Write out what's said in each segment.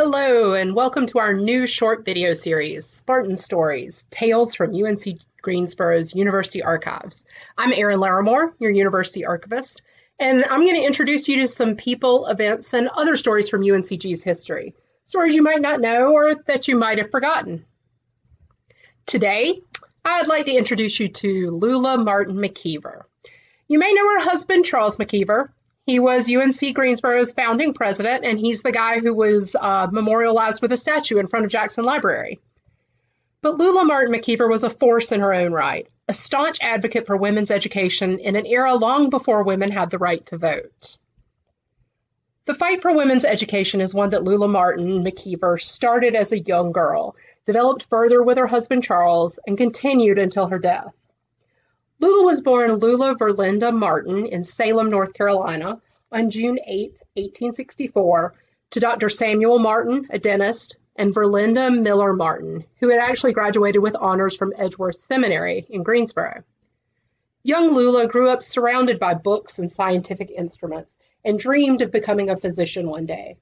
Hello, and welcome to our new short video series, Spartan Stories, Tales from UNC Greensboro's University Archives. I'm Erin Lawrimore, your University Archivist, and I'm going to introduce you to some people, events, and other stories from UNCG's history. Stories you might not know or that you might have forgotten. Today, I'd like to introduce you to Lula Martin McIver. You may know her husband, Charles McIver, he was UNC Greensboro's founding president, and he's the guy who was uh, memorialized with a statue in front of Jackson Library. But Lula Martin McIver was a force in her own right, a staunch advocate for women's education in an era long before women had the right to vote. The fight for women's education is one that Lula Martin McIver started as a young girl, developed further with her husband Charles, and continued until her death. Lula was born Lula Verlinda Martin in Salem, North Carolina on June 8, 1864, to Dr. Samuel Martin, a dentist, and Verlinda Miller Martin, who had actually graduated with honors from Edgeworth Seminary in Greensboro. Young Lula grew up surrounded by books and scientific instruments and dreamed of becoming a physician one day.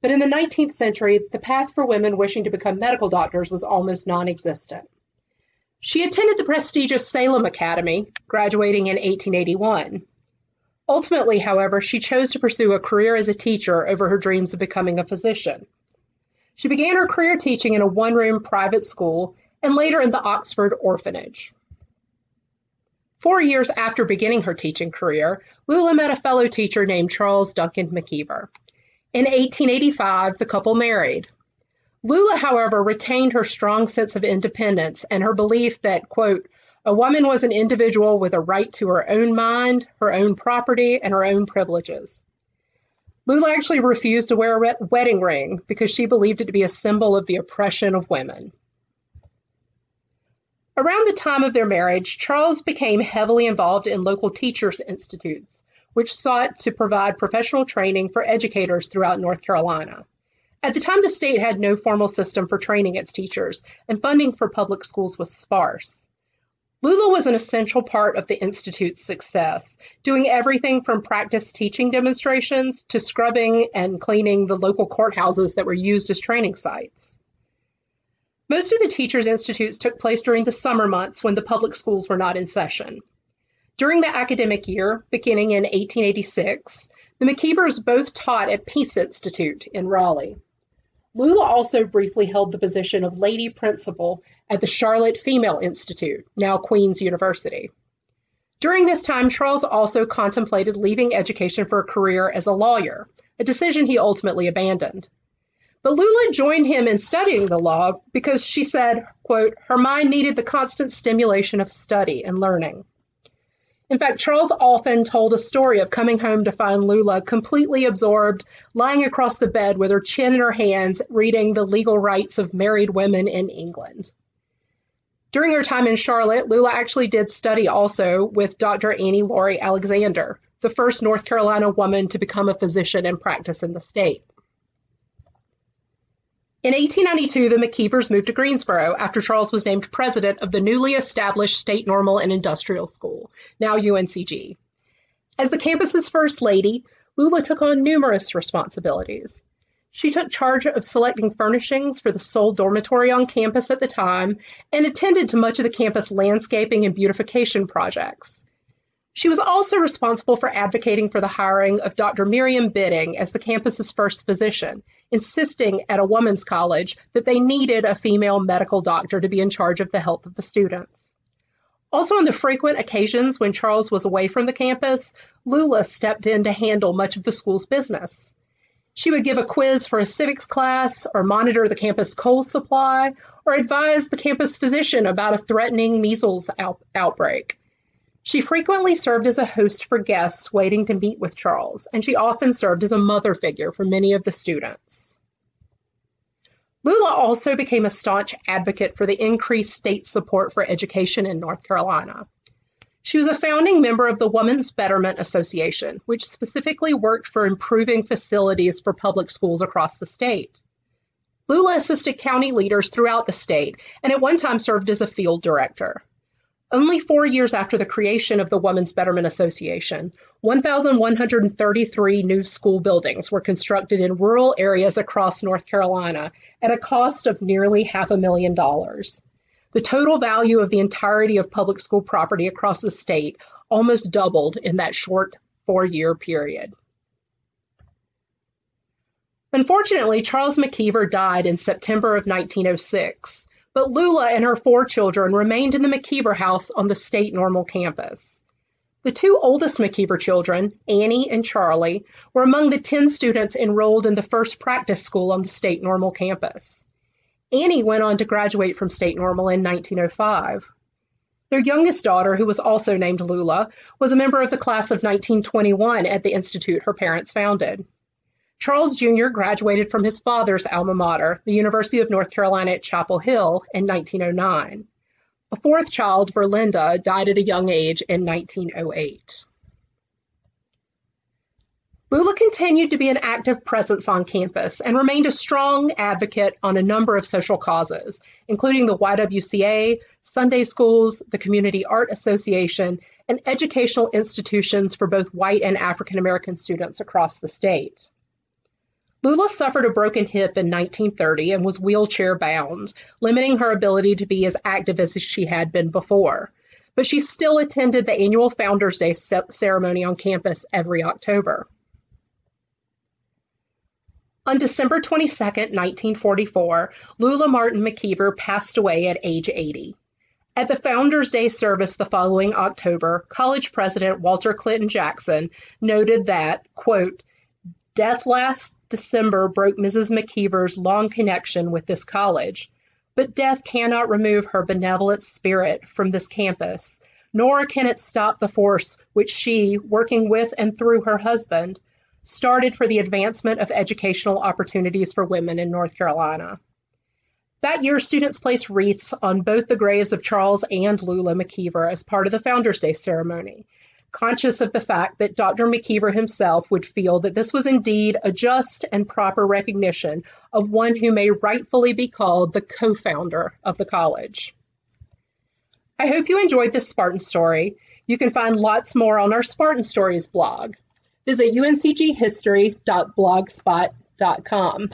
But in the 19th century, the path for women wishing to become medical doctors was almost non existent. She attended the prestigious Salem Academy, graduating in 1881. Ultimately, however, she chose to pursue a career as a teacher over her dreams of becoming a physician. She began her career teaching in a one room private school and later in the Oxford Orphanage. Four years after beginning her teaching career, Lula met a fellow teacher named Charles Duncan McIver. In 1885, the couple married. Lula, however, retained her strong sense of independence and her belief that, quote, a woman was an individual with a right to her own mind, her own property, and her own privileges. Lula actually refused to wear a wedding ring because she believed it to be a symbol of the oppression of women. Around the time of their marriage, Charles became heavily involved in local teachers' institutes, which sought to provide professional training for educators throughout North Carolina. At the time, the state had no formal system for training its teachers, and funding for public schools was sparse. Lula was an essential part of the Institute's success, doing everything from practice teaching demonstrations to scrubbing and cleaning the local courthouses that were used as training sites. Most of the Teachers' Institutes took place during the summer months when the public schools were not in session. During the academic year, beginning in 1886, the McIvers both taught at Peace Institute in Raleigh. Lula also briefly held the position of lady principal at the Charlotte Female Institute, now Queen's University. During this time, Charles also contemplated leaving education for a career as a lawyer, a decision he ultimately abandoned. But Lula joined him in studying the law because she said, quote, her mind needed the constant stimulation of study and learning. In fact, Charles often told a story of coming home to find Lula completely absorbed, lying across the bed with her chin in her hands, reading the legal rights of married women in England. During her time in Charlotte, Lula actually did study also with Dr. Annie Laurie Alexander, the first North Carolina woman to become a physician and practice in the state. In 1892, the McIvers moved to Greensboro after Charles was named president of the newly established State Normal and Industrial School, now UNCG. As the campus's first lady, Lula took on numerous responsibilities. She took charge of selecting furnishings for the sole dormitory on campus at the time and attended to much of the campus landscaping and beautification projects. She was also responsible for advocating for the hiring of Dr. Miriam Bitting as the campus's first physician, insisting at a women's college that they needed a female medical doctor to be in charge of the health of the students. Also, on the frequent occasions when Charles was away from the campus, Lula stepped in to handle much of the school's business. She would give a quiz for a civics class, or monitor the campus coal supply, or advise the campus physician about a threatening measles out- outbreak. She frequently served as a host for guests waiting to meet with Charles, and she often served as a mother figure for many of the students. Lula also became a staunch advocate for the increased state support for education in North Carolina. She was a founding member of the Women's Betterment Association, which specifically worked for improving facilities for public schools across the state. Lula assisted county leaders throughout the state and at one time served as a field director. Only four years after the creation of the Women's Betterment Association, 1,133 new school buildings were constructed in rural areas across North Carolina at a cost of nearly half a million dollars. The total value of the entirety of public school property across the state almost doubled in that short four year period. Unfortunately, Charles McIver died in September of 1906 but Lula and her four children remained in the McIver house on the state normal campus. The two oldest McIver children, Annie and Charlie, were among the 10 students enrolled in the first practice school on the state normal campus. Annie went on to graduate from state normal in 1905. Their youngest daughter, who was also named Lula, was a member of the class of 1921 at the institute her parents founded. Charles Jr. graduated from his father's alma mater, the University of North Carolina at Chapel Hill, in 1909. A fourth child, Verlinda, died at a young age in 1908. Lula continued to be an active presence on campus and remained a strong advocate on a number of social causes, including the YWCA, Sunday schools, the Community Art Association, and educational institutions for both white and African American students across the state. Lula suffered a broken hip in 1930 and was wheelchair bound, limiting her ability to be as active as she had been before. But she still attended the annual Founders Day ceremony on campus every October. On December 22, 1944, Lula Martin McIver passed away at age 80. At the Founders Day service the following October, college president Walter Clinton Jackson noted that, quote, Death last December broke Mrs. McIver's long connection with this college, but death cannot remove her benevolent spirit from this campus, nor can it stop the force which she, working with and through her husband, started for the advancement of educational opportunities for women in North Carolina. That year, students placed wreaths on both the graves of Charles and Lula McIver as part of the Founders Day ceremony, conscious of the fact that Dr. McIver himself would feel that this was indeed a just and proper recognition of one who may rightfully be called the co founder of the college. I hope you enjoyed this Spartan story. You can find lots more on our Spartan Stories blog. Visit uncghistory.blogspot.com.